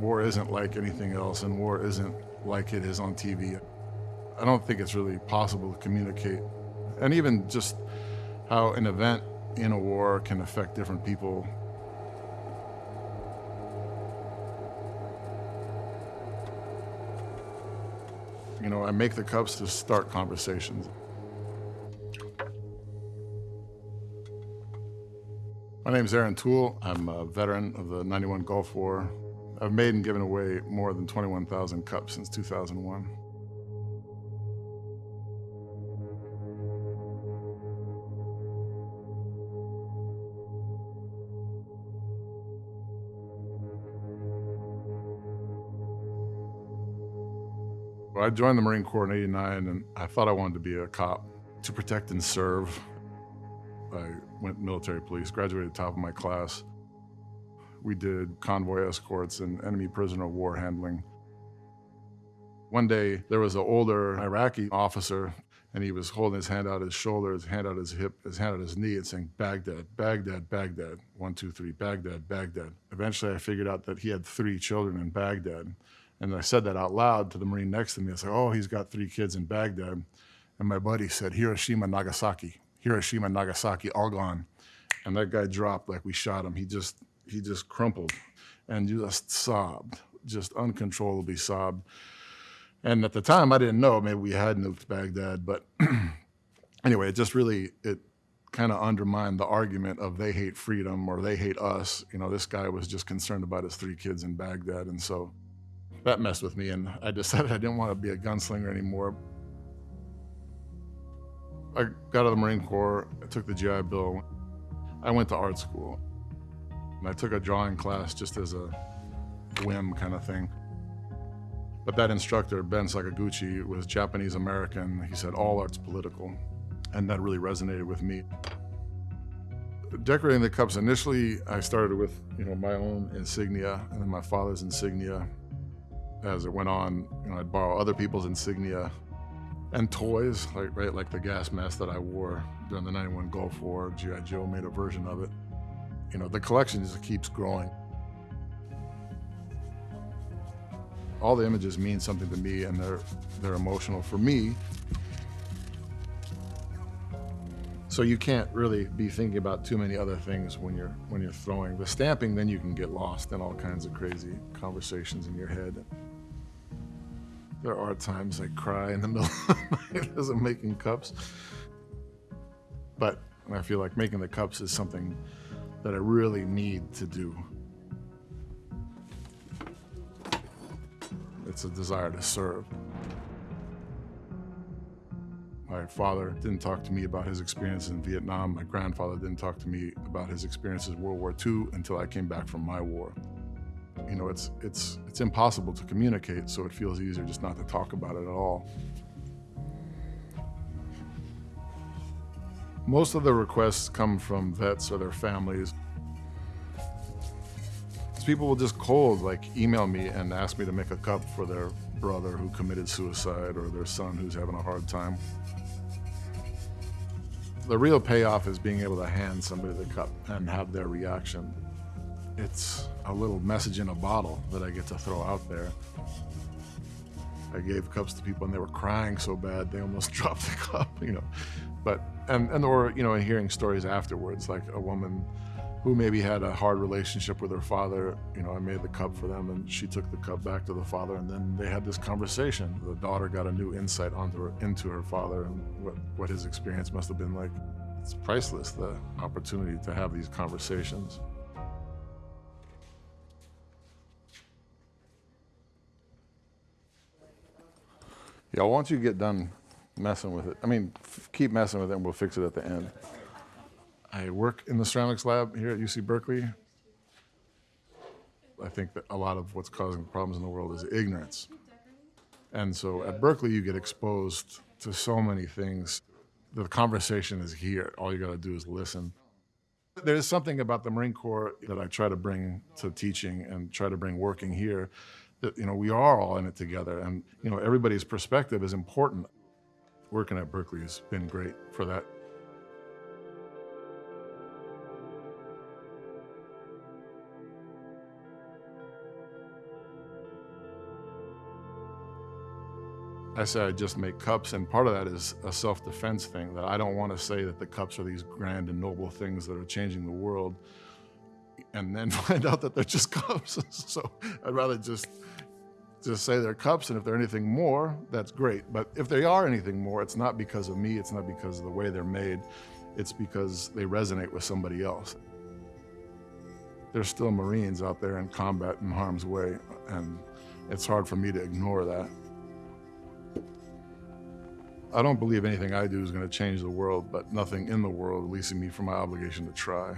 war isn't like anything else and war isn't like it is on TV. I don't think it's really possible to communicate. And even just how an event in a war can affect different people. You know, I make the cups to start conversations. My name is Ehren Tool. I'm a veteran of the 91 Gulf War. I've made and given away more than 21,000 cups since 2001. I joined the Marine Corps in 89 and I thought I wanted to be a cop to protect and serve. I went military police, graduated top of my class. We did convoy escorts and enemy prisoner of war handling. One day, there was an older Iraqi officer, and he was holding his hand out his shoulder, his hand out his hip, his hand out his knee, and saying, Baghdad, Baghdad, Baghdad. One, two, three, Baghdad, Baghdad. Eventually, I figured out that he had three children in Baghdad. And I said that out loud to the Marine next to me. I said, oh, he's got three kids in Baghdad. And my buddy said, Hiroshima, Nagasaki. Hiroshima, Nagasaki, all gone. And that guy dropped like we shot him. He just, he just crumpled and just sobbed, just uncontrollably sobbed. And at the time, I didn't know, maybe we had nuked Baghdad, but anyway, it just really, it kind of undermined the argument of they hate freedom or they hate us. You know, this guy was just concerned about his three kids in Baghdad. And so that messed with me. And I decided I didn't want to be a gunslinger anymore. I got out of the Marine Corps, I took the GI Bill. I went to art school. And I took a drawing class just as a whim kind of thing. But that instructor, Ben Sakoguchi, was Japanese American. He said, all art's political. And that really resonated with me. Decorating the cups, initially I started with you know my own insignia and then my father's insignia. As it went on, you know, I'd borrow other people's insignia and toys, like right, like the gas mask that I wore during the 91 Gulf War. G.I. Joe made a version of it. You know, the collection just keeps growing. All the images mean something to me and they're, they're emotional for me. So you can't really be thinking about too many other things when you're, when you're throwing. The stamping, then you can get lost in all kinds of crazy conversations in your head. There are times I cry in the middle of the night as I'm making cups. But I feel like making the cups is something that I really need to do. It's a desire to serve. My father didn't talk to me about his experiences in Vietnam. My grandfather didn't talk to me about his experiences in World War II until I came back from my war. You know, it's, it's, it's impossible to communicate, so it feels easier just not to talk about it at all. Most of the requests come from vets or their families. People will just cold, like, email me and ask me to make a cup for their brother who committed suicide or their son who's having a hard time. The real payoff is being able to hand somebody the cup and have their reaction. It's a little message in a bottle that I get to throw out there. I gave cups to people and they were crying so bad they almost dropped the cup, you know. But and and or you know, in hearing stories afterwards, like a woman who maybe had a hard relationship with her father, you know, I made the cup for them and she took the cup back to the father and then they had this conversation. The daughter got a new insight onto her, into her father and what, what his experience must have been like. It's priceless, the opportunity to have these conversations. Yeah, once you get done messing with it, I mean, keep messing with it and we'll fix it at the end. I work in the ceramics lab here at UC Berkeley. I think that a lot of what's causing problems in the world is ignorance. And so at Berkeley, you get exposed to so many things. The conversation is here. All you got to do is listen. There's something about the Marine Corps that I try to bring to teaching and try to bring working here that, you know, we are all in it together. And, you know, everybody's perspective is important working at Berkeley has been great for that. I said I just make cups, and part of that is a self-defense thing, that I don't want to say that the cups are these grand and noble things that are changing the world, and then find out that they're just cups. so I'd rather just just say they're cups, and if they're anything more, that's great. But if they are anything more, it's not because of me, it's not because of the way they're made, it's because they resonate with somebody else. There's still Marines out there in combat in harm's way, and it's hard for me to ignore that. I don't believe anything I do is going to change the world, but nothing in the world releasing me from my obligation to try.